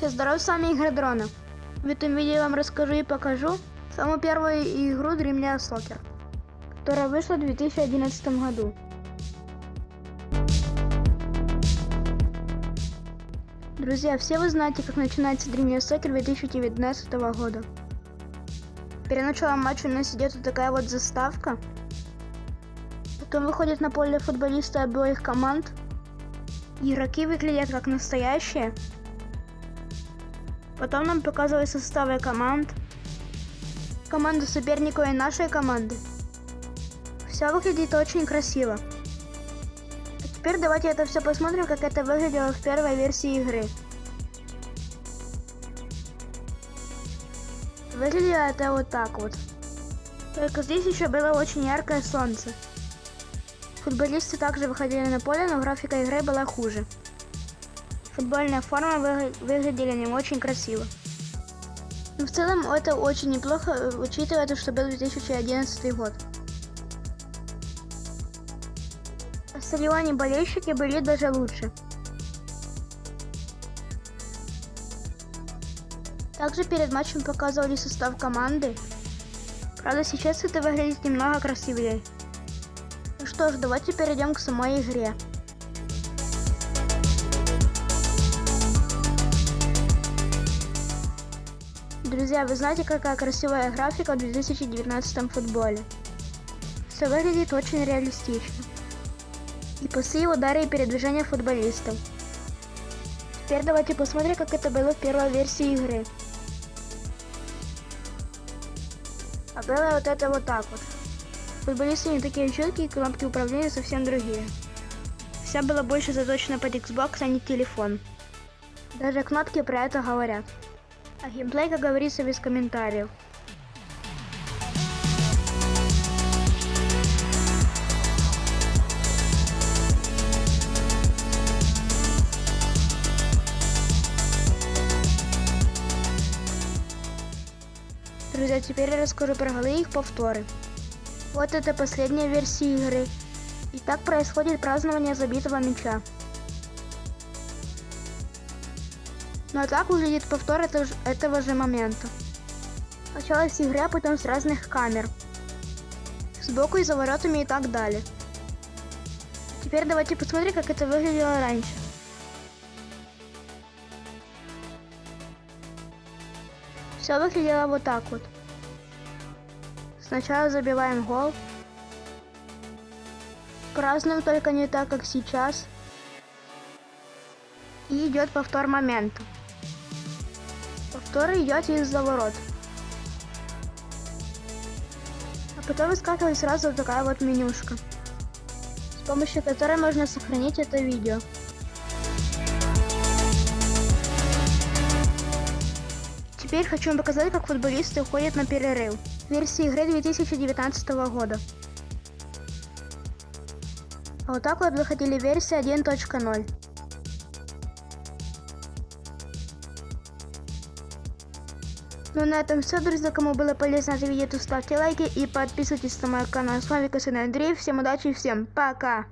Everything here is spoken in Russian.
Все здорово, с вами Игорь Дрона. В этом видео я вам расскажу и покажу самую первую игру Dream League Soccer, которая вышла в 2011 году. Друзья, все вы знаете, как начинается Dream League Soccer 2019 года. Перед началом матча у нас идет вот такая вот заставка. Потом выходят на поле футболисты обоих команд. Игроки выглядят как настоящие. Потом нам показывают составы команд. Команду соперника и нашей команды. Все выглядит очень красиво. А теперь давайте это все посмотрим, как это выглядело в первой версии игры. Выглядело это вот так вот. Только здесь еще было очень яркое солнце. Футболисты также выходили на поле, но графика игры была хуже. Футбольная форма вы, выглядели не очень красиво. Но в целом это очень неплохо, учитывая то, что был 2011 год. А стадионе болельщики были даже лучше. Также перед матчем показывали состав команды. Правда, сейчас это выглядит немного красивее. Ну что ж, давайте перейдем к самой игре. Друзья, вы знаете, какая красивая графика в 2019 футболе? Все выглядит очень реалистично. И пасы, удары и передвижения футболистов. Теперь давайте посмотрим, как это было в первой версии игры. А было вот это вот так вот. Футболисты не такие четкие, кнопки управления совсем другие. Вся была больше заточена под Xbox, а не телефон. Даже кнопки про это говорят. А геймплей, как говорится, без комментариев. Друзья, теперь я расскажу про голы и их повторы. Вот это последняя версия игры. И так происходит празднование забитого мяча. А так выглядит повтор этого, же момента. Сначала с игры, а потом с разных камер. Сбоку и за воротами и так далее. Теперь давайте посмотрим, как это выглядело раньше. Все выглядело вот так вот. Сначала забиваем гол. Празднуем только не так, как сейчас. И идет повтор момента. Повтор идет из-за ворот. А потом выскакивает сразу вот такая вот менюшка, с помощью которой можно сохранить это видео. Теперь хочу вам показать, как футболисты уходят на перерыв. Версии игры 2019 года. А вот так вот выходили версии 1.0. Ну на этом все, друзья. Кому было полезно это видео, то ставьте лайки и подписывайтесь на мой канал. С вами Косин Андрей. Всем удачи и всем пока!